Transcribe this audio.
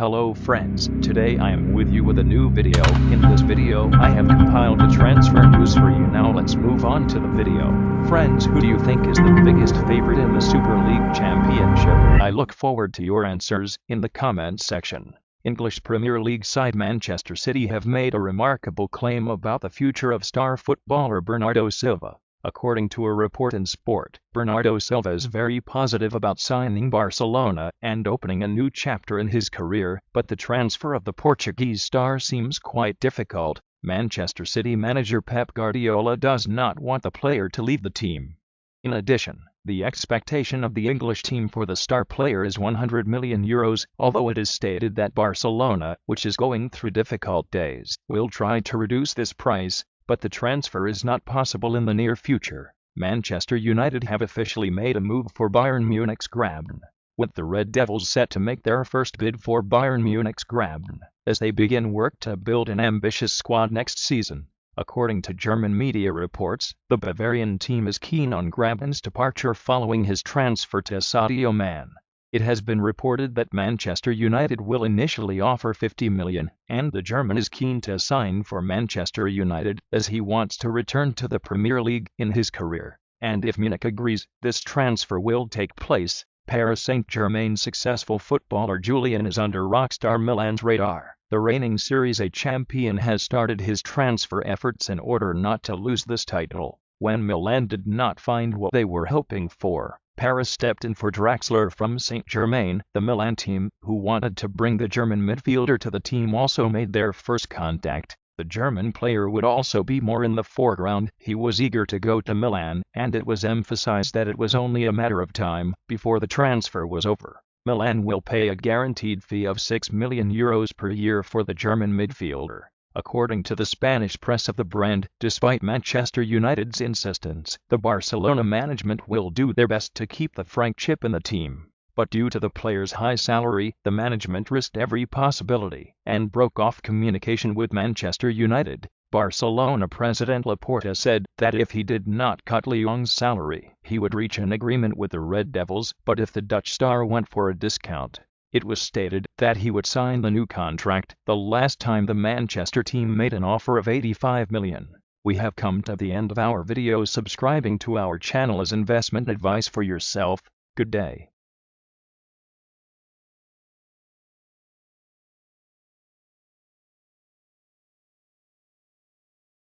Hello friends, today I am with you with a new video. In this video, I have compiled the transfer news for you. Now let's move on to the video. Friends, who do you think is the biggest favorite in the Super League Championship? I look forward to your answers in the comments section. English Premier League side Manchester City have made a remarkable claim about the future of star footballer Bernardo Silva. According to a report in Sport, Bernardo Silva is very positive about signing Barcelona and opening a new chapter in his career, but the transfer of the Portuguese star seems quite difficult. Manchester City manager Pep Guardiola does not want the player to leave the team. In addition, the expectation of the English team for the star player is 100 million euros, although it is stated that Barcelona, which is going through difficult days, will try to reduce this price but the transfer is not possible in the near future. Manchester United have officially made a move for Bayern Munich's Grabban, with the Red Devils set to make their first bid for Bayern Munich's Grabban, as they begin work to build an ambitious squad next season. According to German media reports, the Bavarian team is keen on Grabban's departure following his transfer to Sadio Mane. It has been reported that Manchester United will initially offer 50 million, and the German is keen to sign for Manchester United as he wants to return to the Premier League in his career. And if Munich agrees, this transfer will take place. Paris Saint-Germain's successful footballer Julian is under rockstar Milan's radar. The reigning Serie A champion has started his transfer efforts in order not to lose this title. When Milan did not find what they were hoping for, Paris stepped in for Draxler from Saint-Germain. The Milan team, who wanted to bring the German midfielder to the team also made their first contact. The German player would also be more in the foreground. He was eager to go to Milan, and it was emphasized that it was only a matter of time before the transfer was over. Milan will pay a guaranteed fee of 6 million euros per year for the German midfielder. According to the Spanish press of the brand, despite Manchester United's insistence, the Barcelona management will do their best to keep the Frank chip in the team. But due to the player's high salary, the management risked every possibility and broke off communication with Manchester United. Barcelona president Laporta said that if he did not cut Leong's salary, he would reach an agreement with the Red Devils, but if the Dutch star went for a discount, it was stated that he would sign the new contract the last time the Manchester team made an offer of 85 million. We have come to the end of our video subscribing to our channel as investment advice for yourself. Good day.